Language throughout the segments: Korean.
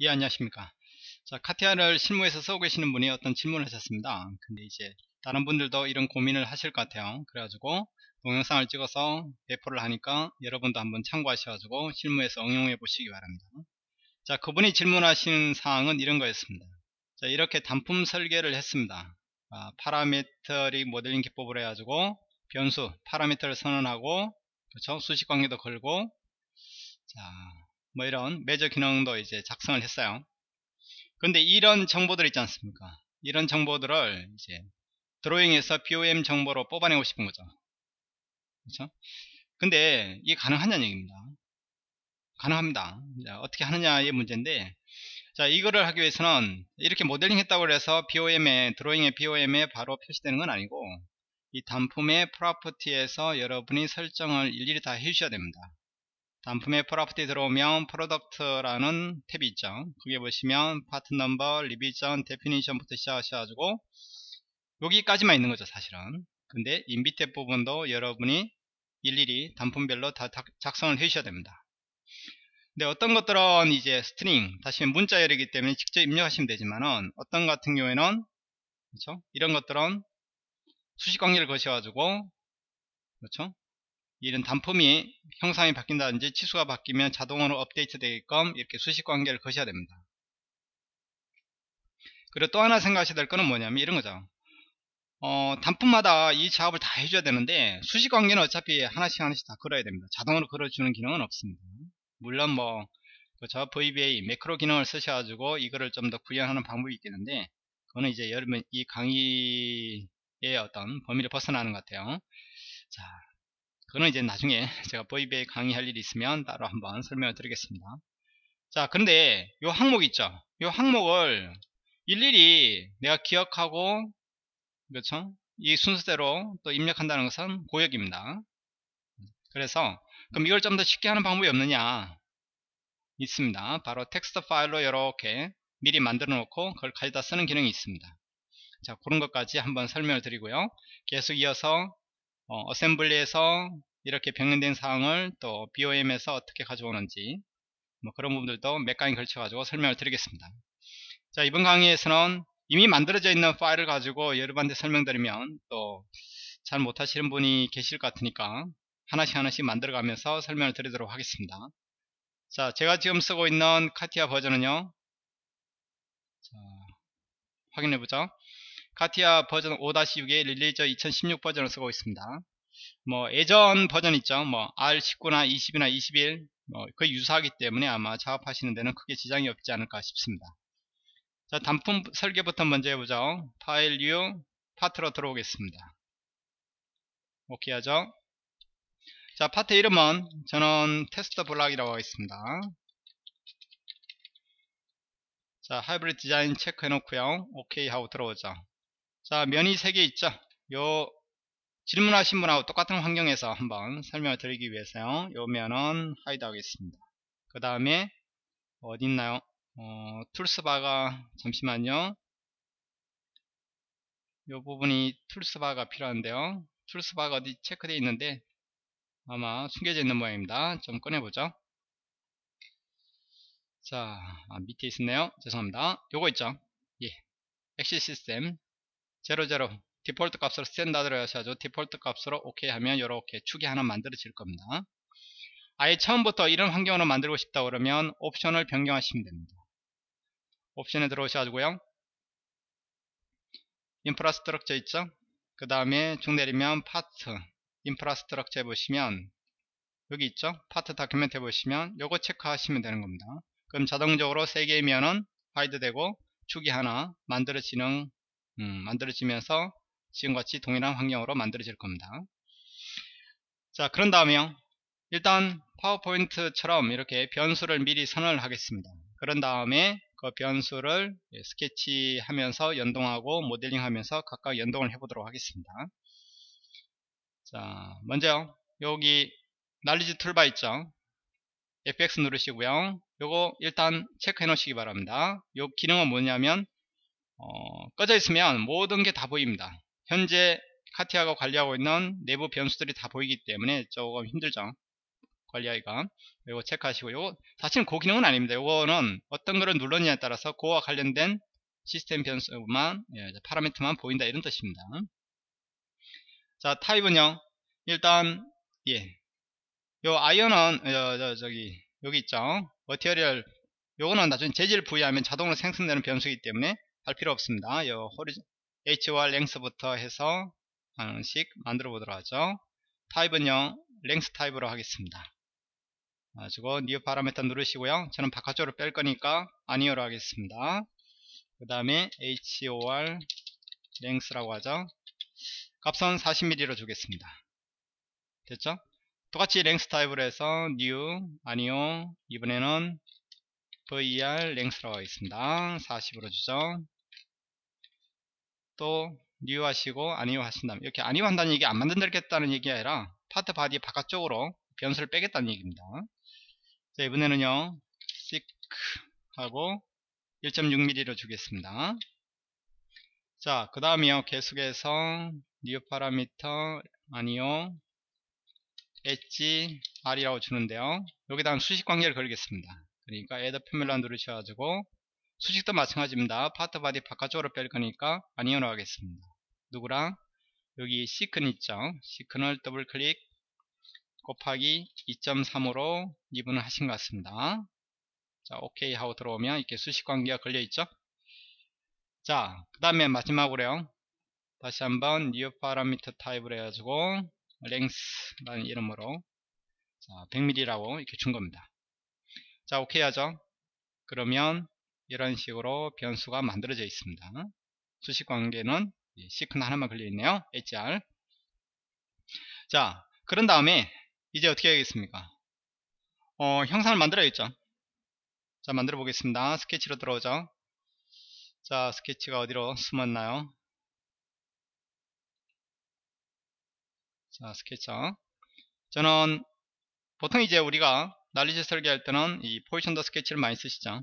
예 안녕하십니까. 자 카티아를 실무에서 쓰고 계시는 분이 어떤 질문을 하셨습니다. 근데 이제 다른 분들도 이런 고민을 하실 것 같아요. 그래가지고 동영상을 찍어서 배포를 하니까 여러분도 한번 참고하셔가지고 실무에서 응용해 보시기 바랍니다. 자 그분이 질문하신 사항은 이런 거였습니다. 자 이렇게 단품 설계를 했습니다. 아, parametric modeling 기법을 해가지고 변수 파라미터를 선언하고 그렇죠 수식 관계도 걸고 자 뭐 이런 매저 기능도 이제 작성을 했어요. 근데 이런 정보들 있지 않습니까? 이런 정보들을 이제 드로잉에서 BOM 정보로 뽑아내고 싶은 거죠. 그렇죠? 근데 이게 가능하냐는 얘기입니다. 가능합니다. 자, 어떻게 하느냐의 문제인데 자 이거를 하기 위해서는 이렇게 모델링 했다고 해서 BOM에 드로잉의 BOM에 바로 표시되는 건 아니고 이 단품의 프로퍼티에서 여러분이 설정을 일일이 다 해주셔야 됩니다. 단품의 property 들어오면 product라는 탭이 있죠. 거기에 보시면 part number, revision, definition부터 시작하셔가지고 여기까지만 있는 거죠 사실은. 근데 이 밑에 부분도 여러분이 일일이 단품별로 다 작성을 해주셔야 됩니다. 근데 어떤 것들은 이제 string, 다시 문자열이기 때문에 직접 입력하시면 되지만은 어떤 같은 경우에는 그렇죠? 이런 것들은 수식 관계를 거셔가지고 그렇죠? 이런 단품이 형상이 바뀐다든지 치수가 바뀌면 자동으로 업데이트 되게끔 이렇게 수식 관계를 거셔야 됩니다. 그리고 또 하나 생각하셔야 될 거는 뭐냐면 이런 거죠. 어, 단품마다 이 작업을 다 해줘야 되는데 수식 관계는 어차피 하나씩 하나씩 다 걸어야 됩니다. 자동으로 걸어주는 기능은 없습니다. 물론 뭐 그렇죠 VBA 매크로 기능을 쓰셔가지고 이거를 좀 더 구현하는 방법이 있겠는데 그거는 이제 여러분 이 강의의 어떤 범위를 벗어나는 것 같아요. 자, 그거는 이제 나중에 제가 보이베이 강의할 일이 있으면 따로 한번 설명을 드리겠습니다. 자, 그런데 요 항목 있죠? 요 항목을 일일이 내가 기억하고 그렇죠? 이 순서대로 또 입력한다는 것은 고역입니다. 그래서 그럼 이걸 좀 더 쉽게 하는 방법이 없느냐? 있습니다. 바로 텍스트 파일로 이렇게 미리 만들어 놓고 그걸 가져다 쓰는 기능이 있습니다. 자, 그런 것까지 한번 설명을 드리고요. 계속 이어서 어, 어셈블리에서 이렇게 병행된 사항을 또 BOM에서 어떻게 가져오는지 뭐 그런 부분들도 몇 강의 걸쳐 가지고 설명을 드리겠습니다. 자 이번 강의에서는 이미 만들어져 있는 파일을 가지고 여러분한테 설명드리면 또 잘 못하시는 분이 계실 것 같으니까 하나씩 하나씩 만들어 가면서 설명을 드리도록 하겠습니다. 자 제가 지금 쓰고 있는 카티아 버전은요. 자, 확인해 보죠 카티아 버전 5-6의 release 2016 버전을 쓰고 있습니다. 뭐 예전 버전 있죠. 뭐 R19나 20이나 21 뭐 거의 유사하기 때문에 아마 작업하시는 데는 크게 지장이 없지 않을까 싶습니다. 자 단품 설계부터 먼저 해보죠. file new part로 들어오겠습니다. 오케이 하죠. 자 파트 이름은 저는 test block이라고 하겠습니다. 자 hybrid design 체크해 놓고요. 오케이 하고 들어오죠. 자 면이 3개 있죠? 요 질문하신 분하고 똑같은 환경에서 한번 설명을 드리기 위해서요. 요 면은 hide 하겠습니다. 그 다음에 어디 있나요? 어, tools bar가 잠시만요. 요 부분이 tools bar가 필요한데요. tools bar가 어디 체크되어 있는데 아마 숨겨져 있는 모양입니다. 좀 꺼내보죠. 자 아, 밑에 있었네요. 죄송합니다. 요거 있죠? 예. axis system 00 디폴트 값으로 standard로 하셔야죠. 디폴트 값으로 오케이 하면 이렇게 축이 하나 만들어질 겁니다. 아예 처음부터 이런 환경으로 만들고 싶다 그러면 옵션을 변경하시면 됩니다. 옵션에 들어오셔가지고요. infrastructure 있죠? 그 다음에 쭉 내리면 part infrastructure 해보시면 여기 있죠? part document 해보시면 요거 체크하시면 되는 겁니다. 그럼 자동적으로 3개 면은 hide 되고 축이 하나 만들어지는 음, 만들어지면서 지금같이 동일한 환경으로 만들어질 겁니다. 자 그런 다음에요. 일단 파워포인트처럼 이렇게 변수를 미리 선언을 하겠습니다. 그런 다음에 그 변수를 스케치하면서 연동하고 모델링 하면서 각각 연동을 해보도록 하겠습니다. 자 먼저 여기 날리지 툴바 있죠. FX 누르시고요. 요거 일단 체크해 놓으시기 바랍니다. 요 기능은 뭐냐면 어, 꺼져 있으면 모든 게 다 보입니다. 현재 카티아가 관리하고 있는 내부 변수들이 다 보이기 때문에 조금 힘들죠. 관리하기가. 이거 체크하시고. 요거 사실은 그 기능은 아닙니다. 요거는 어떤 거를 눌렀냐에 따라서 그와 관련된 시스템 변수만 예, 파라미터만 보인다 이런 뜻입니다. 자 타입은요. 일단 예. 요 아이언은 어, 저, 저기 여기 있죠. 머티리얼. 요거는 나중에 재질 부여하면 자동으로 생성되는 변수이기 때문에 할 필요 없습니다. 요 호리즌 h와 랭스부터 해서 하나씩 만들어 보도록 하죠. 타입은요 length 타입으로 하겠습니다. 가지고 new parameter 누르시고요. 저는 바깥쪽으로 뺄 거니까 아니오로 하겠습니다. 그 다음에 hor 랭스라고 하죠. 값은 40mm로 주겠습니다. 됐죠? 똑같이 length 타입으로 해서 new 아니오 이번에는 ver 랭스라고 하겠습니다. 40으로 주죠 또 new 하시고 아니오 하신다면 이렇게 아니오 한다는 얘기 안 만든다겠다는 얘기 아니라 part body 바깥쪽으로 변수를 빼겠다는 얘기입니다. 자 이번에는요 thick 하고 1.6mm로 주겠습니다. 자 그 다음에요 계속해서 new parameter 아니요 엣지 r이라고 주는데요. 여기다가 수식 관계를 걸겠습니다. 그러니까 add formula 누르셔가지고 수식도 마찬가지입니다. part body 바깥쪽으로 뺄 거니까 아니오로 하겠습니다. 누구랑? 여기 thicken 있죠? thicken을 더블 클릭 곱하기 2.3으로 미분을 하신 것 같습니다. 자 오케이 하고 들어오면 이렇게 수식 관계가 걸려 있죠? 자 그 다음에 마지막으로요. 다시 한번 new parameter 타입을 해가지고 length라는 이름으로 자 100mm라고 이렇게 준 겁니다. 자 오케이 하죠? 그러면 이런 식으로 변수가 만들어져 있습니다. 수식 관계는 시큰 하나만 걸려 있네요. Hr 자 그런 다음에 이제 어떻게 하겠습니까? 어, 형상을 만들어야겠죠. 자 만들어 보겠습니다. 스케치로 들어오죠. 자 스케치가 어디로 숨었나요? 자 스케쳐. 저는 보통 이제 우리가 knowledge 설계할 때는 이 positioned sketch를 많이 쓰시죠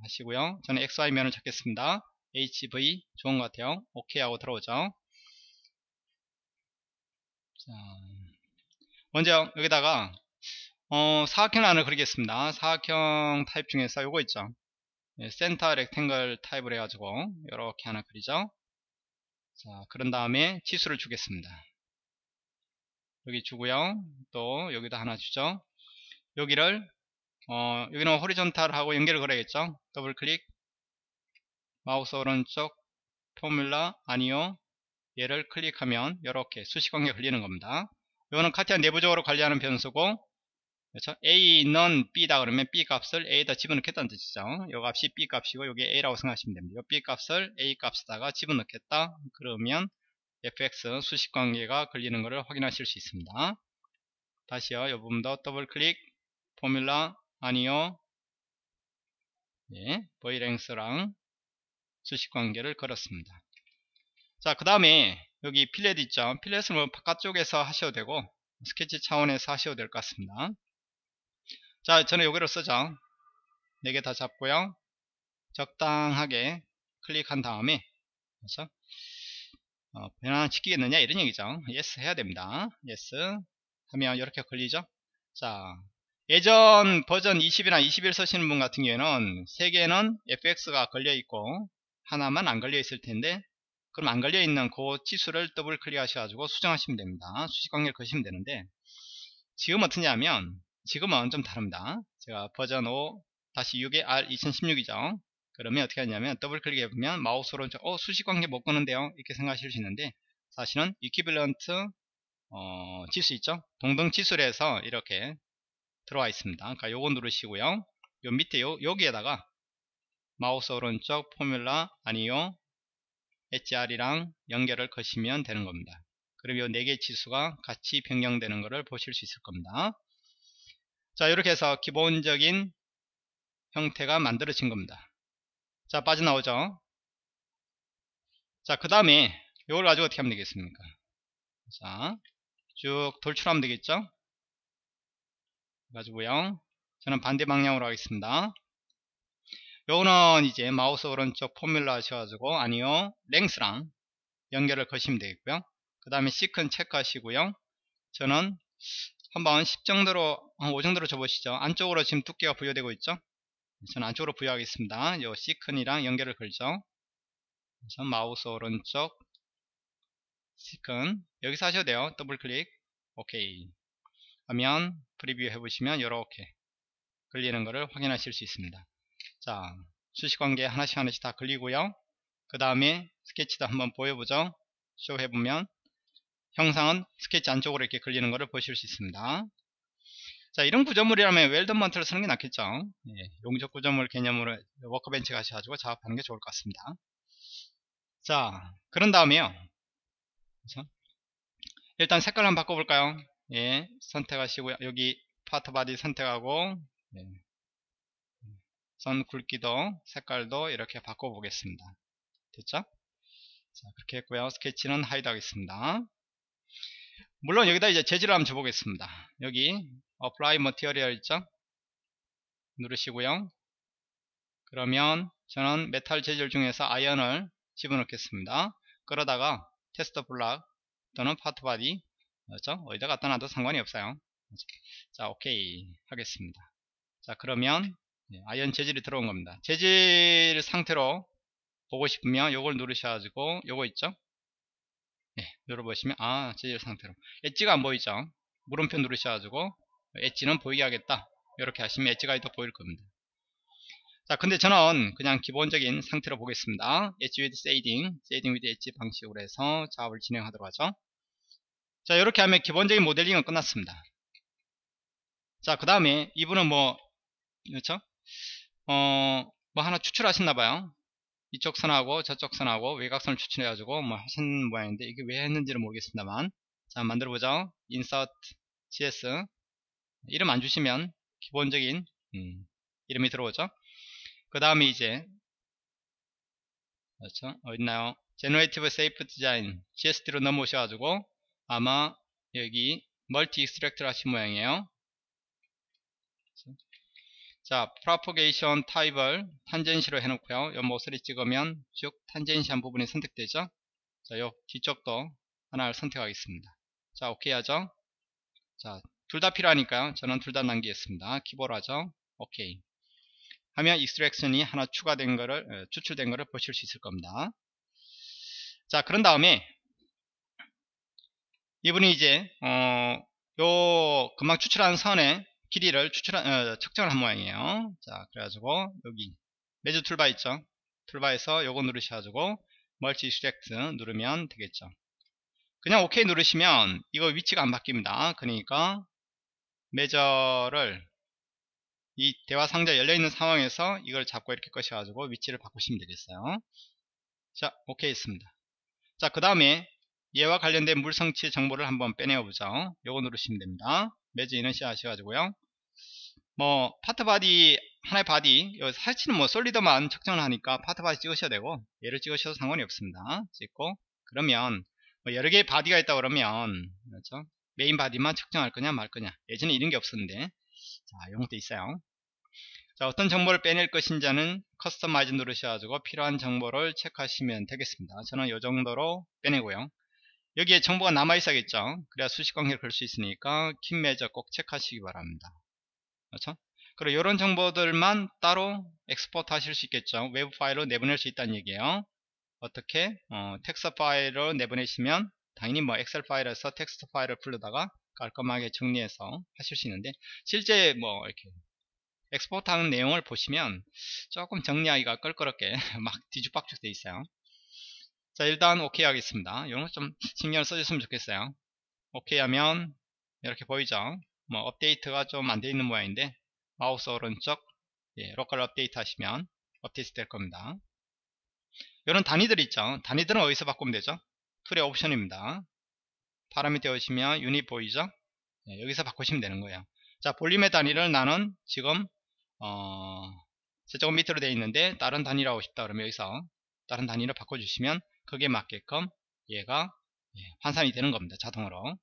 하시고요. 저는 XY면을 잡겠습니다. HV 좋은 것 같아요. OK 하고 들어오죠. 자 먼저 여기다가 어, 사각형 안을 그리겠습니다. 사각형 타입 중에서 요거 있죠. 네, center rectangle 타입을 해가지고 이렇게 하나 그리죠. 자 그런 다음에 치수를 주겠습니다. 여기 주고요. 또 여기다 하나 주죠. 여기를 어, 여기는 horizontal하고 연결을 걸어야겠죠 더블 클릭 마우스 오른쪽 formula 아니요 얘를 클릭하면 이렇게 수식관계 걸리는 겁니다 이거는 카티아 내부적으로 관리하는 변수고 그렇죠? A는 B다 그러면 B 값을 A에다 집어넣겠다는 뜻이죠. 이 값이 B 값이고 이게 A라고 생각하시면 됩니다. 이 B 값을 A 값에다가 집어넣겠다. 그러면 fx 수식관계가 걸리는 것을 확인하실 수 있습니다. 다시요. 이 부분도 더블 클릭 formula 아니요. 예, ver length랑 수식관계를 걸었습니다. 자, 그 다음에 여기 fillet 있죠. fillet은 뭐 바깥쪽에서 하셔도 되고 스케치 차원에서 하셔도 될 것 같습니다. 자, 저는 여기로 쓰죠. 4개 다 잡고요. 적당하게 클릭한 다음에 그래서 어, 변환시키겠느냐 이런 얘기죠 yes 해야 됩니다 yes 하면 이렇게 걸리죠 자 예전 버전 20이나 21 쓰시는 분 같은 경우에는 3개는 fx가 걸려 있고 하나만 안 걸려 있을 텐데 그럼 안 걸려 있는 그 지수를 더블 클릭 하셔가지고 수정하시면 됩니다. 수식관계를 거시면 되는데 지금 어떠냐면 지금은 좀 다릅니다. 제가 버전 5 다시 6의 R 2016이죠. 그러면 어떻게 하냐면 더블 클릭해 보면 마우스 오른쪽 어 수식관계 못 거는데요. 이렇게 생각하실 수 있는데 사실은 equivalent 어, 치수 있죠? 동등 치수를 해서 이렇게 들어와 있습니다. 그러니까 요거 누르시고요. 요 밑에 요, 여기에다가 마우스 오른쪽 formula 아니요 HR이랑 연결을 거시면 되는 겁니다. 그럼 요 4개 지수가 같이 변경되는 것을 보실 수 있을 겁니다. 자 이렇게 해서 기본적인 형태가 만들어진 겁니다. 자 빠져나오죠? 자그 다음에 이걸 가지고 어떻게 하면 되겠습니까? 자 쭉 돌출하면 되겠죠 가지고요 저는 반대 방향으로 하겠습니다 요거는 이제 마우스 오른쪽 포뮬러 하셔가지고 아니요 랭스랑 연결을 거시면 되겠고요 그 다음에 thicken 체크하시고요 저는 한번 10 정도로 한 5 정도로 줘보시죠. 안쪽으로 지금 두께가 부여되고 있죠. 저는 안쪽으로 부여하겠습니다. 요 thicken이랑 연결을 걸죠. 그래서 마우스 오른쪽 thicken 여기서 하셔도 돼요. 더블 클릭 오케이 하면 preview 해보시면 이렇게 걸리는 것을 확인하실 수 있습니다. 자 수식관계 하나씩 하나씩 다 걸리고요. 그 다음에 스케치도 한번 보여보죠. 쇼 해보면 형상은 스케치 안쪽으로 이렇게 걸리는 것을 보실 수 있습니다. 자 이런 구조물이라면 weldment를 쓰는 게 낫겠죠. 예, 용접 구조물 개념으로 workbench 가셔가지고 작업하는 게 좋을 것 같습니다. 자 그런 다음에요. 그렇죠? 일단 색깔 한번 바꿔볼까요? 예, 선택하시고요. 여기 part body 선택하고 예, 선 굵기도 색깔도 이렇게 바꿔보겠습니다. 됐죠? 자, 그렇게 했고요. 스케치는 hide 하겠습니다. 물론 여기다 이제 재질을 한번 줘보겠습니다. 여기 apply material 있죠? 누르시고요. 그러면 저는 메탈 재질 중에서 iron을 집어넣겠습니다. 그러다가 test block 또는 part body 그렇죠? 어디다 갖다 놔도 상관이 없어요. 자, 오케이 하겠습니다. 자, 그러면 iron 재질이 들어온 겁니다. 재질 상태로 보고 싶으면 요걸 누르셔가지고 요거 있죠? 네, 눌러보시면 아 재질 상태로 edge가 안 보이죠? 물음표 누르셔가지고 edge는 보이게 하겠다. 이렇게 하시면 edge가 더 보일 겁니다. 자, 근데 저는 그냥 기본적인 상태로 보겠습니다. 엣지 with shading, shading with 엣지 방식으로 해서 작업을 진행하도록 하죠. 자, 이렇게 하면 기본적인 모델링은 끝났습니다. 자, 그 다음에 이분은 뭐, 그렇죠? 어, 뭐 하나 추출하셨나봐요. 이쪽 선하고 저쪽 선하고 외곽선을 추출해가지고 뭐 하신 모양인데 이게 왜 했는지는 모르겠습니다만. 자, 만들어보죠. insert cs. 이름 안 주시면 기본적인, 음, 이름이 들어오죠. 그 다음에 이제 그렇죠 어딨나요 Generative Shape Design GSD로 넘어오셔가지고 아마 여기 multi extract를 하신 모양이에요? 자 Propagation 타입을 tangency로 해놓고요. 요 모서리 찍으면 쭉 tangency한 부분이 선택되죠? 자 요 뒤쪽도 하나를 선택하겠습니다. 자 오케이 하죠? 자 둘 다 필요하니까요. 저는 둘 다 남기겠습니다. keep 모드 하죠? 오케이 하면 extraction이 하나 추가된 거를 어, 추출된 거를 보실 수 있을 겁니다. 자 그런 다음에 이분이 이제 어, 요 금방 추출한 선의 길이를 추출 어, 측정을 한 모양이에요. 자 그래가지고 여기 measure 툴바 있죠. 툴바에서 요거 누르셔가지고 multi extract 누르면 되겠죠. 그냥 OK 누르시면 이거 위치가 안 바뀝니다. 그러니까 measure를 이 대화 상자 열려있는 상황에서 이걸 잡고 이렇게 끄셔가지고 위치를 바꾸시면 되겠어요. 자, 오케이 했습니다. 자, 그 다음에 얘와 관련된 물성치 정보를 한번 빼내어 보죠. 요거 누르시면 됩니다. 이너시 하셔가지고요. 뭐, part body, 하나의 body, 사실은 뭐, solid만 측정을 하니까 part body 찍으셔도 되고, 얘를 찍으셔도 상관이 없습니다. 찍고, 그러면, 뭐 여러 개의 body가 있다 그러면, 그렇죠? main body만 측정할 거냐 말 거냐. 예전에 이런 게 없었는데, 자, 이런 것도 있어요. 자, 어떤 정보를 빼낼 것인지는 customize 누르셔가지고 필요한 정보를 체크하시면 되겠습니다. 저는 이 정도로 빼내고요. 여기에 정보가 남아있어야겠죠. 그래야 수식 관계를 걸 수 있으니까 keep measure 꼭 체크하시기 바랍니다. 그렇죠? 그리고 이런 정보들만 따로 export 하실 수 있겠죠. 외부 파일로 내보낼 수 있다는 얘기예요. 어떻게? 어, 텍스트 파일로 내보내시면 당연히 뭐 엑셀 파일에서 텍스트 파일을 불러다가 깔끔하게 정리해서 하실 수 있는데 실제 뭐 이렇게 export 하는 내용을 보시면 조금 정리하기가 껄끄럽게 막 뒤죽박죽 돼 있어요 자 일단 오케이 하겠습니다. 이런 거 좀 신경을 써줬으면 좋겠어요. 오케이 하면 이렇게 보이죠? 뭐 업데이트가 좀 안 돼 있는 모양인데 마우스 오른쪽 예, local update 하시면 업데이트 될 겁니다. 이런 단위들 있죠? 단위들은 어디서 바꾸면 되죠? tool의 옵션입니다. 파라미터 오시면 유닛 보이죠? 네, 여기서 바꾸시면 되는 거예요. 자, 볼륨의 단위를 나는 지금 어, 저쪽 밑으로 되어 있는데 다른 단위로 하고 싶다 그러면 여기서 다른 단위를 바꿔주시면 거기에 맞게끔 얘가 예, 환산이 되는 겁니다. 자동으로.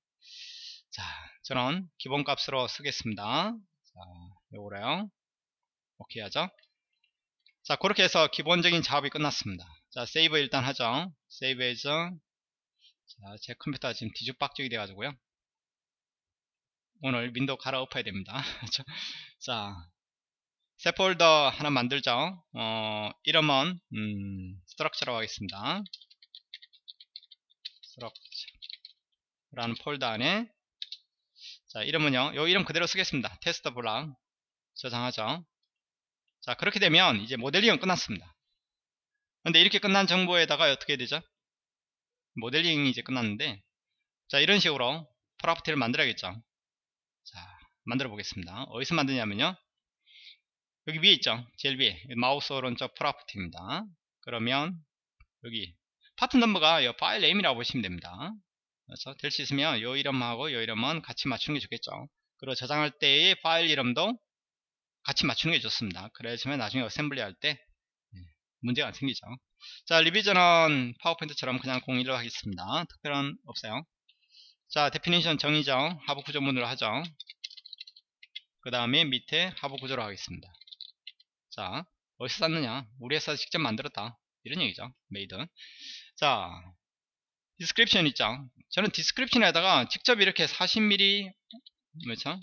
자, 저는 기본값으로 쓰겠습니다. 자, 요거래요. 오케이 하죠. 자, 그렇게 해서 기본적인 작업이 끝났습니다. 자, 세이브 일단 하죠. 세이브 해서 자, 제 컴퓨터가 지금 뒤죽박죽이 돼가지고요. 오늘 윈도우 갈아엎어야 됩니다. 자, 새 폴더 하나 만들죠. 어, 이름은 음, structure라고 하겠습니다. structure라는 폴더 안에 자 이름은요. 요 이름 그대로 쓰겠습니다. 테스트 블랑 저장하죠. 자 그렇게 되면 이제 모델링은 끝났습니다. 근데 이렇게 끝난 정보에다가 어떻게 되죠? 모델링이 이제 끝났는데 자 이런 식으로 property를 만들어야겠죠. 자 만들어 보겠습니다. 어디서 만드냐면요. 여기 위에 있죠. 제일 위에 마우스 오른쪽 property입니다. 그러면 여기 part number가 이 file name이라고 보시면 됩니다. 그래서 될 수 있으면 이 이름하고 이 이름은 같이 맞추는 게 좋겠죠. 그리고 저장할 때의 파일 이름도 같이 맞추는 게 좋습니다. 그래야지만 나중에 assembly 할때 예, 문제가 안 생기죠. 자, revision은 파워포인트처럼 그냥 01로 하겠습니다. 특별한 없어요. 자, definition 정의죠. 하부 구조물로 하죠. 그 다음에 밑에 하부 구조로 하겠습니다. 자, 어디서 샀느냐? 우리 회사 직접 만들었다. 이런 얘기죠. made. 자, description 있죠. 저는 description에다가 직접 이렇게 40mm 뭐죠?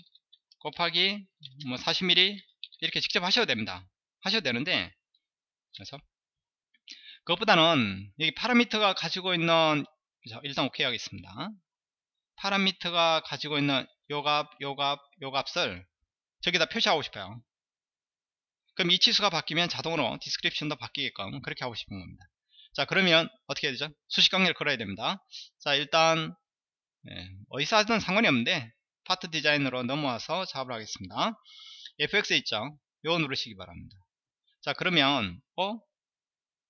곱하기 뭐 40mm 이렇게 직접 하셔도 됩니다. 하셔도 되는데 그래서 그것보다는 여기 파라미터가 가지고 있는 일단 오케이 하겠습니다. 파라미터가 가지고 있는 요 값, 요 값, 요 값을 저기다 표시하고 싶어요. 그럼 이 치수가 바뀌면 자동으로 description도 바뀌게끔 그렇게 하고 싶은 겁니다. 자 그러면 어떻게 해야 되죠? 수식 관계를 걸어야 됩니다. 자 일단 네, 어디서 하든 상관이 없는데 Part Design으로 넘어와서 작업을 하겠습니다. FX 있죠? 요거 누르시기 바랍니다. 자 그러면 어?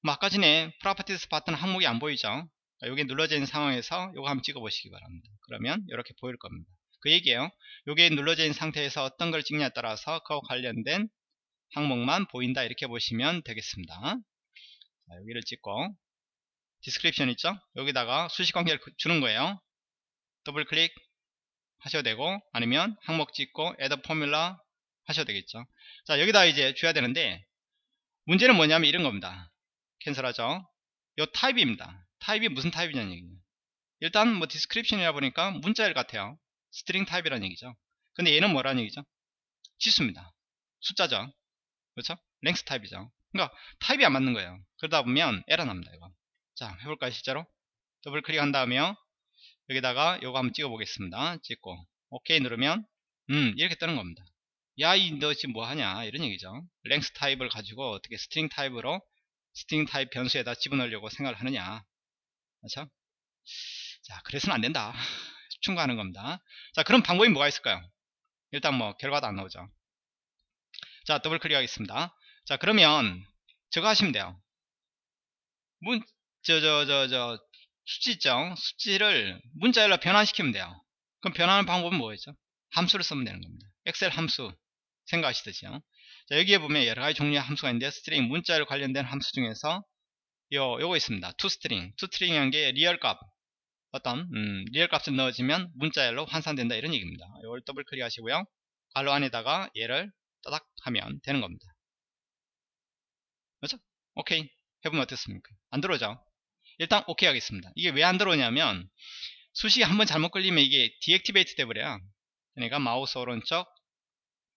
뭐 아까 전에 properties part는 항목이 안 보이죠? 여기 눌러져 있는 상황에서 요거 한번 찍어 보시기 바랍니다. 그러면 이렇게 보일 겁니다. 그 얘기예요. 요게 눌러져 있는 상태에서 어떤 걸 찍냐에 따라서 그와 관련된 항목만 보인다 이렇게 보시면 되겠습니다. 자, 여기를 찍고 description 있죠? 여기다가 수식 관계를 주는 거예요. 더블 클릭 하셔도 되고 아니면 항목 찍고 add formula 하셔도 되겠죠. 자 여기다 이제 줘야 되는데 문제는 뭐냐면 이런 겁니다. cancel하죠. 요 타입입니다. 타입이 무슨 타입이냐는 얘기예요. 일단 뭐 description이라 보니까 문자열 같아요. string 타입이라는 얘기죠. 근데 얘는 뭐라는 얘기죠? 치수입니다. 숫자죠. 그렇죠? length 타입이죠. 그러니까 타입이 안 맞는 거예요. 그러다 보면 에러 납니다. 이거. 자, 해볼까요, 실제로? 더블 클릭한 다음에 여기다가 요거 한번 찍어 보겠습니다. 찍고 오케이 누르면 음 이렇게 뜨는 겁니다. 야, 이 너 지금 뭐 하냐 이런 얘기죠. length 타입을 가지고 어떻게 string 타입으로 string 타입 변수에다 집어넣으려고 생각을 하느냐. 그렇죠? 자, 그래서는 안 된다. 충고하는 겁니다. 자, 그럼 방법이 뭐가 있을까요? 일단 뭐 결과도 안 나오죠. 자 더블 클릭하겠습니다 자 그러면 저거 하시면 돼요. 문 저 저 저 저 수치 있죠 수치를 문자열로 변환시키면 돼요. 그럼 변하는 방법은 뭐였죠? 함수를 쓰면 되는 겁니다. 엑셀 함수 생각하시듯이요 자 여기에 보면 여러가지 종류의 함수가 있는데 string 문자열 관련된 함수 중에서 요 요거 있습니다. ToString. ToString이라는 게 real값. 어떤? 음, real 값을 넣어주면 문자열로 환산된다 이런 얘기입니다. 이걸 더블 클릭 하시고요. 괄호 안에다가 얘를 따닥 하면 되는 겁니다. 오케이 해보면 어떻습니까? 안 들어오죠? 일단 오케이 하겠습니다. 이게 왜 안 들어오냐면 수식이 한번 잘못 걸리면 이게 deactivate 돼버려요. 그러니까 마우스 오른쪽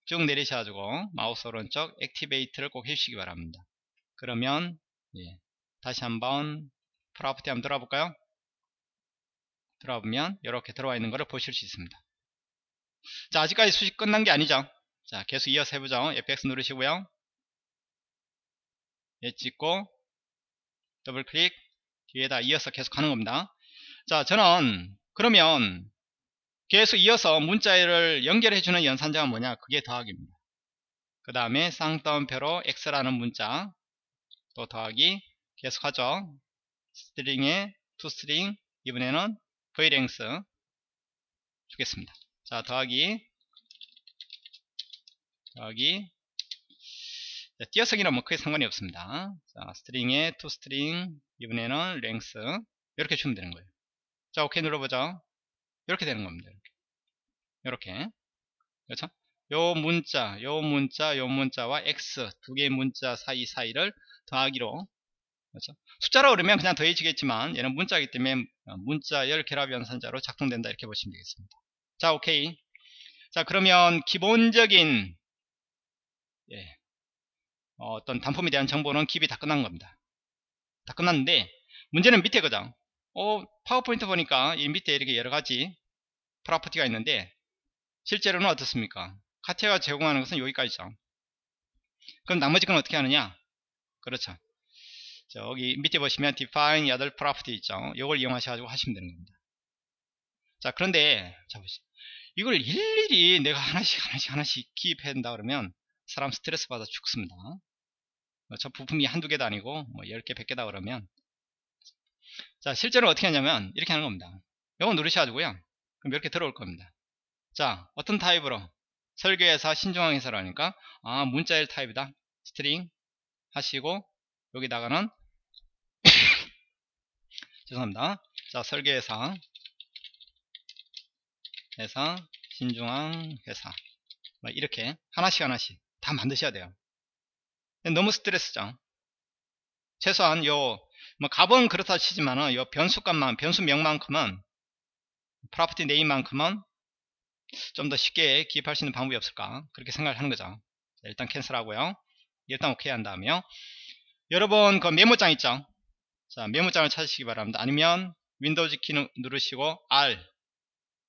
쭉 내리셔가지고 마우스 오른쪽 activate를 꼭 해주시기 바랍니다. 그러면 예, 다시 한번 property 한번 들어볼까요? 들어보면 이렇게 들어와 있는 것을 보실 수 있습니다. 자 아직까지 수식 끝난 게 아니죠. 자, 계속 이어서 해보죠. FX 누르시고요. 얘 찍고 더블 클릭 뒤에다 이어서 계속 하는 겁니다. 자, 저는 그러면 계속 이어서 문자를 연결해 주는 연산자가 뭐냐? 그게 더하기입니다. 그 다음에 쌍따옴표로 x라는 문자 또 더하기 계속하죠. string에 ToString 이번에는 v length 주겠습니다. 자 더하기 여기 띄어쓰기는 뭐 크게 상관이 없습니다. 자, string에 ToString 이번에는 length 이렇게 주면 되는 거예요. 자, 오케이 눌러보죠. 이렇게 되는 겁니다. 이렇게. 이렇게. 그렇죠? 요 문자, 요 문자, 요 문자와 x 두 개의 문자 사이 사이를 더하기로 그렇죠? 숫자로 그러면 그냥 더해지겠지만 얘는 문자이기 때문에 문자열 결합 연산자로 작동된다 이렇게 보시면 되겠습니다. 자, 오케이. 자 그러면 기본적인 예, 어, 어떤 단품에 대한 정보는 기입이 다 끝난 겁니다. 다 끝났는데 문제는 밑에 거죠. 어, 파워포인트 보니까 이 밑에 이렇게 여러 가지 프로퍼티가 있는데 실제로는 어떻습니까? 카티아가 제공하는 것은 여기까지죠. 그럼 나머지 건 어떻게 하느냐? 그렇죠. 저기 밑에 보시면 define other property 있죠. 이걸 이용하셔가지고 하시면 되는 겁니다. 자, 그런데 자 보시죠. 이걸 일일이 내가 하나씩 하나씩 하나씩 기입해야 된다 그러면 사람 스트레스 받아 죽습니다. 뭐저 부품이 한두 개도 아니고 뭐 10개, 100개다 그러면 자, 실제로 어떻게 하냐면 이렇게 하는 겁니다. 이거 누르셔가지고요. 그럼 이렇게 들어올 겁니다. 자, 어떤 타입으로 설계회사 신중앙 회사라니까 아 문자열 타입이다. string 하시고 여기다가는 죄송합니다. 자, 설계회사 회사 신중앙 회사 뭐 이렇게 하나씩 하나씩 다 만드셔야 돼요. 너무 스트레스죠. 최소한 요, 뭐 값은 그렇다 치지만은 요 변수값만, 변수명만큼은 프로퍼티 네임만큼은 좀 더 쉽게 기입할 수 있는 방법이 없을까 그렇게 생각을 하는 거죠. 자, 일단 캔슬하고요. 일단 오케이 한 다음에요. 여러분 그 메모장 있죠? 자 메모장을 찾으시기 바랍니다. 아니면 윈도우즈 키 누르시고 R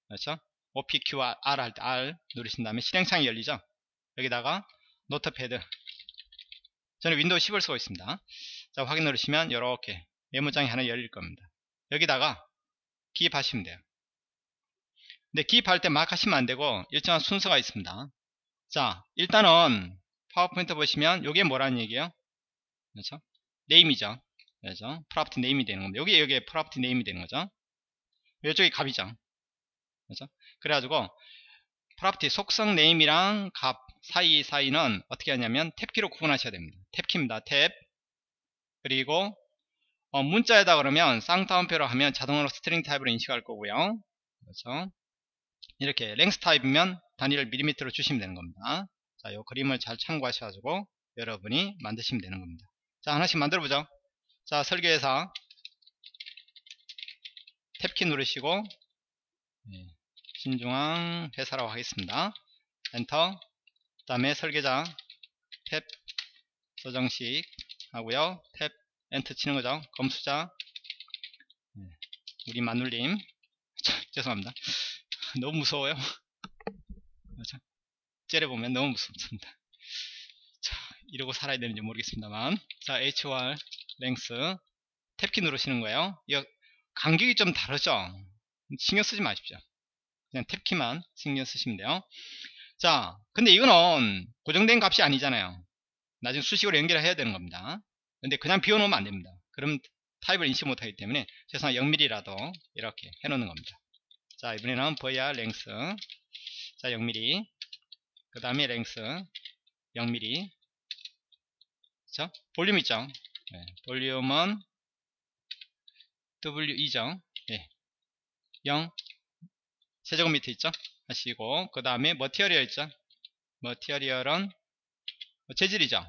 그렇죠? OPQR 할 때 R 누르신 다음에 실행창이 열리죠? 여기다가 notepad 저는 윈도우 10을 쓰고 있습니다. 자, 확인 누르시면 이렇게 메모장이 하나 열릴 겁니다. 여기다가 기입하시면 돼요. 근데 기입할 때 막 하시면 안 되고 일정한 순서가 있습니다. 자, 일단은 파워포인트 보시면 이게 뭐라는 얘기예요? 그렇죠? name이죠. 그렇죠? property name이 되는 겁니다. 여기 여기에 property name이 되는 거죠. 이쪽이 값이죠. 그렇죠? 그래가지고 property 속성 name이랑 값 사이 사이는 어떻게 하냐면 tab키로 구분하셔야 됩니다. tab키입니다. tab 그리고 어, 문자에다 그러면 쌍따옴표로 하면 자동으로 string 타입으로 인식할 거고요. 그렇죠? 이렇게 length 타입이면 단위를 밀리미터로 주시면 되는 겁니다. 자, 이 그림을 잘 참고하셔가지고 여러분이 만드시면 되는 겁니다. 자, 하나씩 만들어보죠. 자, 설계회사 tab키 누르시고 네, 신중앙 회사라고 하겠습니다. 엔터 그 다음에 설계자 탭 서정식 하고요. tab enter 치는 거죠. 검수자. 네, 우리 마눌님. 죄송합니다. 너무 무서워요. 째려보면 너무 무섭습니다. 자 이러고 살아야 되는지 모르겠습니다만. 자 HR 랭스. 탭키 누르시는 거예요. 이 간격이 좀 다르죠? 신경 쓰지 마십시오. 그냥 탭키만 신경 쓰시면 돼요 자 근데 이거는 고정된 값이 아니잖아요. 나중에 수식으로 연결해야 되는 겁니다. 근데 그냥 비워놓으면 안됩니다. 그럼 타입을 인식 못하기 때문에 최소한 0mm라도 이렇게 해놓는 겁니다. 자 이번에는 var length 자 0mm 그 다음에 length 0mm 자 볼륨 있죠? 네, 볼륨은 W2죠? 예, 0 세제곱미터 있죠 하시고 그 다음에 material 있죠? material은 뭐 재질이죠?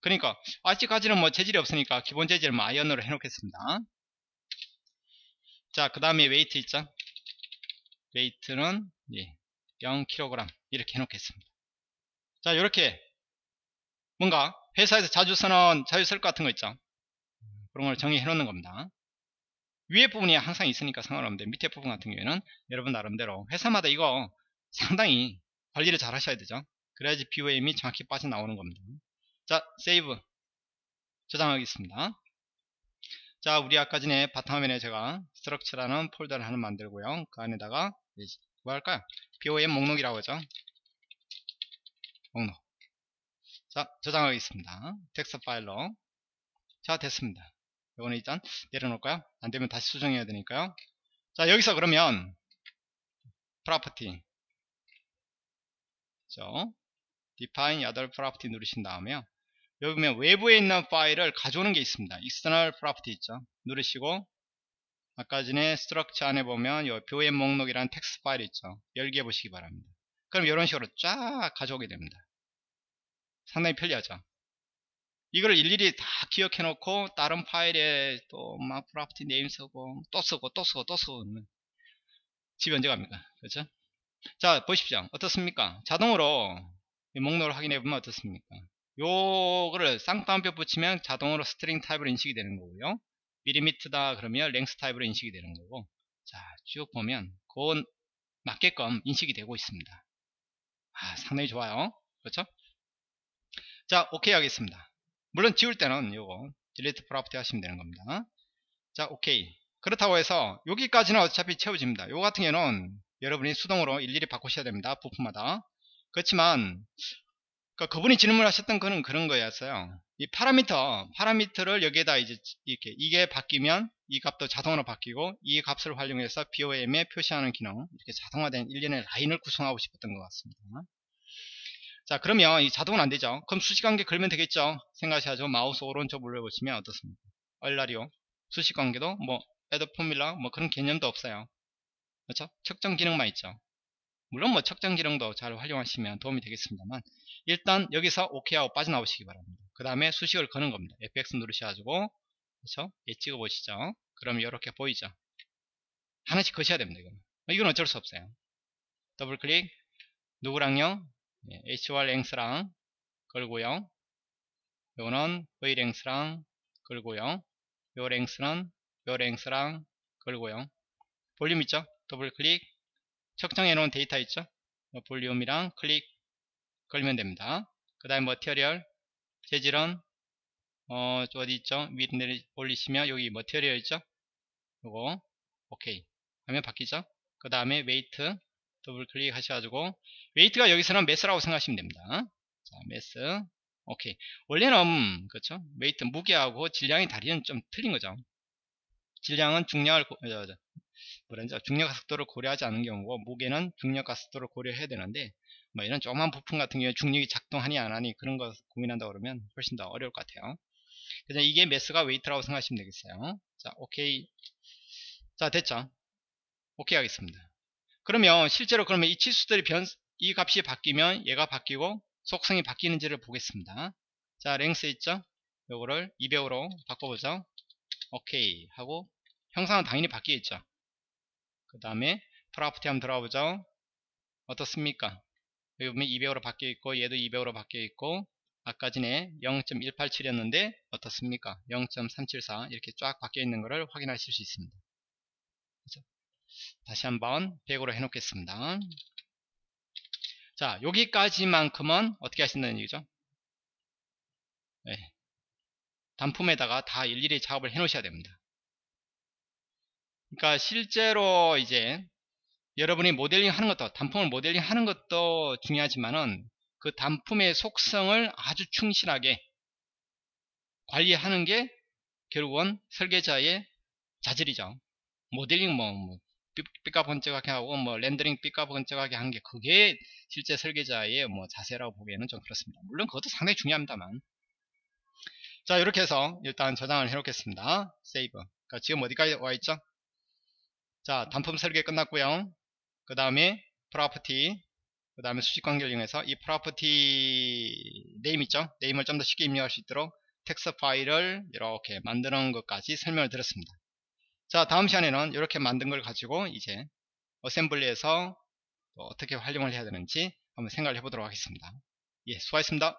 그러니까 아직까지는 뭐 재질이 없으니까 기본 재질을 뭐 iron으로 해놓겠습니다. 자 그 다음에 weight 있죠? weight는 예, 0kg 이렇게 해놓겠습니다. 자 이렇게 뭔가 회사에서 자주 쓰는 자유설 같은 거 있죠? 그런 걸 정의해 놓는 겁니다. 위에 부분이 항상 있으니까 상관없는데 밑에 부분 같은 경우에는 여러분 나름대로 회사마다 이거 상당히 관리를 잘 하셔야 되죠. 그래야지 BOM이 정확히 빠져나오는 겁니다. 자 save. 저장하겠습니다. 자 우리 아까 전에 바탕화면에 제가 structure라는 폴더를 하나 만들고요. 그 안에다가 뭐 할까요? BOM 목록이라고 하죠. 목록. 자 저장하겠습니다. 텍스트 파일로. 자 됐습니다. 이거는 일단 내려놓을까요? 안되면 다시 수정해야 되니까요. 자 여기서 그러면 property 죠 define other property 누르신 다음에요. 여기 보면 외부에 있는 파일을 가져오는 게 있습니다. external property 있죠. 누르시고 아까 전에 structure 안에 보면 요 BOM 목록이라는 텍스트 파일 있죠. 열기 해 보시기 바랍니다. 그럼 이런 식으로 쫙 가져오게 됩니다. 상당히 편리하죠. 이걸 일일이 다 기억해 놓고 다른 파일에 또 막 property name 쓰고 또 쓰고 또 쓰고 또 쓰고 집에 언제 갑니까 그렇죠 자 보십시오. 어떻습니까? 자동으로 이 목록을 확인해 보면 어떻습니까? 요거를 쌍따옴표 붙이면 자동으로 string type으로 인식이 되는 거고요. 밀리미터다 그러면 length type으로 인식이 되는 거고. 자 쭉 보면 그건 맞게끔 인식이 되고 있습니다. 아 상당히 좋아요. 그렇죠? 자 오케이 하겠습니다. 물론 지울 때는 요거 delete property 하시면 되는 겁니다. 자 오케이 그렇다고 해서 여기까지는 어차피 채워집니다. 요 같은 경우는 여러분이 수동으로 일일이 바꾸셔야 됩니다. 부품마다. 그렇지만 그러니까 그분이 질문하셨던 거는 그런 거였어요. 이 파라미터 파라미터를 여기에다 이제 이렇게 이게 바뀌면 이 값도 자동으로 바뀌고 이 값을 활용해서 BOM에 표시하는 기능 이렇게 자동화된 일련의 라인을 구성하고 싶었던 것 같습니다. 자 그러면 이 자동은 안 되죠. 그럼 수식관계 걸면 되겠죠. 생각하셔야죠. 마우스 오른쪽 눌러보시면 어떻습니까? 얼라리오 수식관계도 뭐 add 포뮬라 뭐 그런 개념도 없어요 그렇죠? 측정 기능만 있죠. 물론 뭐 측정 기능도 잘 활용하시면 도움이 되겠습니다만 일단 여기서 OK 하고 빠져나오시기 바랍니다. 그 다음에 수식을 거는 겁니다. FX 누르셔가지고 그렇죠? 예 찍어 보시죠. 그럼 이렇게 보이죠? 하나씩 거셔야 됩니다 이건 이건 어쩔 수 없어요. 더블 클릭. 누구랑요? 예, HOR 랭스랑 걸고요. 요거는 V 랭스랑 걸고요. 요 length는 요 length랑 걸고요. 볼륨 있죠 더블 클릭. 측정해 놓은 데이터 있죠? volume이랑 클릭 걸면 됩니다. 그 다음에 material 재질은 어 어디 있죠? 위로 내리 올리시면 여기 material 있죠? 요거. 오케이. 하면 바뀌죠? 그 다음에 weight 더블 클릭 하셔가지고 weight가 여기서는 mass라고 생각하시면 됩니다. 자 mass. 오케이. 원래는 그렇죠? weight 무게하고 질량의 다리는 좀 틀린 거죠 질량은 중량을 뭐라죠 중력가속도를 고려하지 않는 경우고 무게는 중력가속도를 고려해야 되는데 뭐 이런 조그만 부품 같은 경우에 중력이 작동하니 안 하니 그런 거 고민한다 그러면 훨씬 더 어려울 것 같아요. 그래서 이게 mass가 weight라고 생각하시면 되겠어요. 자 오케이. 자 됐죠? 오케이 하겠습니다. 그러면 실제로 그러면 이 치수들이 변, 이 값이 바뀌면 얘가 바뀌고 속성이 바뀌는지를 보겠습니다. 자 length 있죠? 요거를 200으로 바꿔보죠 오케이 하고 형상은 당연히 바뀌겠죠. 그 다음에 property 한번 들어가 보죠. 어떻습니까? 여기 보면 200으로 바뀌어 있고 얘도 200으로 바뀌어 있고 아까 전에 0.187이었는데 어떻습니까? 0.374 이렇게 쫙 바뀌어 있는 것을 확인하실 수 있습니다. 그렇죠? 다시 한번 100으로 해 놓겠습니다. 자 여기까지만큼은 어떻게 하신다는 얘기죠? 네. 단품에다가 다 일일이 작업을 해 놓으셔야 됩니다. 그러니까 실제로 이제 여러분이 모델링 하는 것도 단품을 모델링 하는 것도 중요하지만은 그 단품의 속성을 아주 충실하게 관리하는 게 결국은 설계자의 자질이죠. 모델링 뭐, 뭐 삐까번쩍하게 하고 뭐 렌더링 삐까번쩍하게 한 게 그게 실제 설계자의 뭐 자세라고 보기에는 좀 그렇습니다. 물론 그것도 상당히 중요합니다만 자 이렇게 해서 일단 저장을 해 놓겠습니다. 세이브 그러니까 지금 어디까지 와 있죠? 자 단품 설계 끝났고요. 그 다음에 property 그 다음에 수식 관계를 이용해서 이 property name 있죠? name을 좀 더 쉽게 입력할 수 있도록 텍스트 파일을 이렇게 만드는 것까지 설명을 드렸습니다. 자 다음 시간에는 이렇게 만든 걸 가지고 이제 assembly에서 어떻게 활용을 해야 되는지 한번 생각을 해보도록 하겠습니다. 예 수고하셨습니다